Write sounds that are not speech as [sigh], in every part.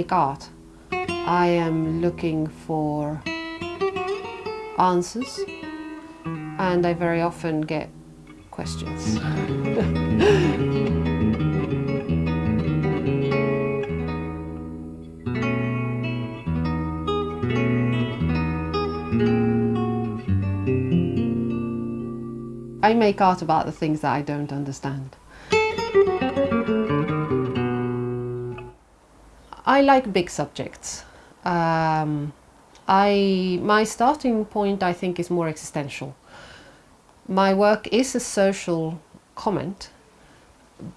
make art, I am looking for answers and I very often get questions. [laughs] I make art about the things that I don't understand. I like big subjects. Um, I, my starting point, I think, is more existential. My work is a social comment,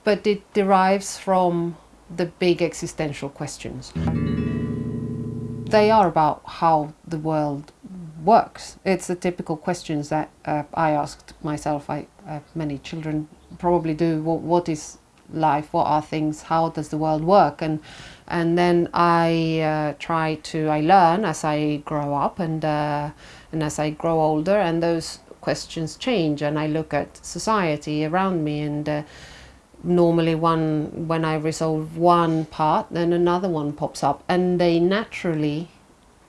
but it derives from the big existential questions. They are about how the world works. It's the typical questions that uh, I asked myself. I, uh, many children probably do. What, what is life? What are things? How does the world work? And and then I uh, try to I learn as I grow up and uh, and as I grow older and those questions change and I look at society around me and uh, normally one when I resolve one part then another one pops up and they naturally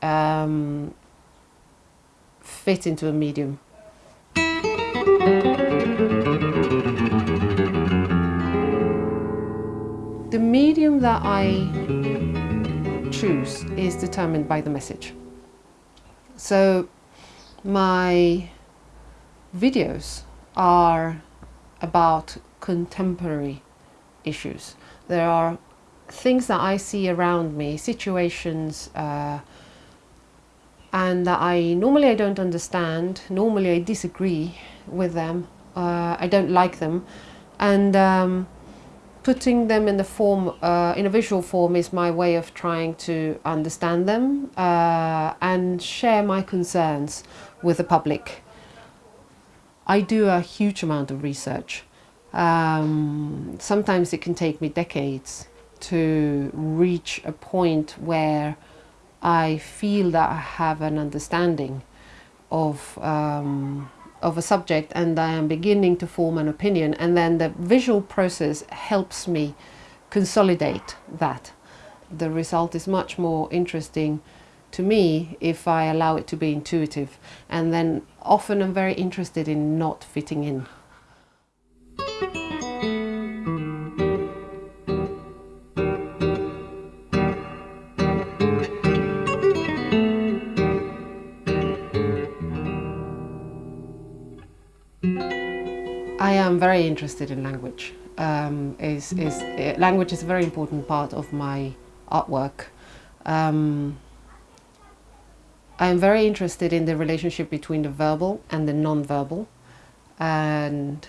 um, fit into a medium. The medium that I choose is determined by the message. So my videos are about contemporary issues. There are things that I see around me, situations, uh, and that I normally I don't understand, normally I disagree with them, uh, I don't like them, and um, putting them in the form, uh, in a visual form is my way of trying to understand them uh, and share my concerns with the public. I do a huge amount of research. Um, sometimes it can take me decades to reach a point where I feel that I have an understanding of um, of a subject and I am beginning to form an opinion and then the visual process helps me consolidate that. The result is much more interesting to me if I allow it to be intuitive and then often I'm very interested in not fitting in. I am very interested in language. Um, is, is, uh, language is a very important part of my artwork. Um, I am very interested in the relationship between the verbal and the non-verbal and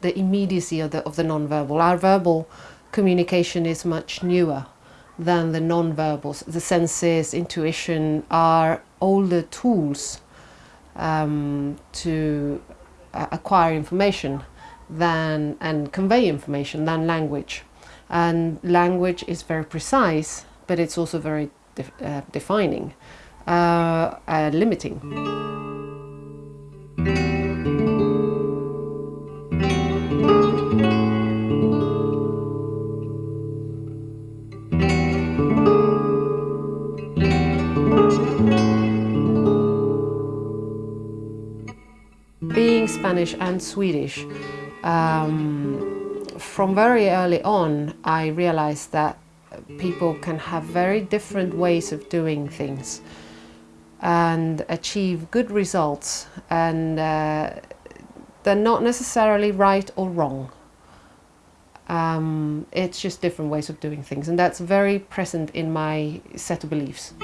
the immediacy of the, of the non-verbal. Our verbal communication is much newer than the non-verbals. The senses, intuition are older tools um, to uh, acquire information than and convey information than language. And language is very precise, but it's also very def uh, defining, uh, uh limiting. Spanish and Swedish, um, from very early on I realized that people can have very different ways of doing things and achieve good results and uh, they're not necessarily right or wrong. Um, it's just different ways of doing things and that's very present in my set of beliefs.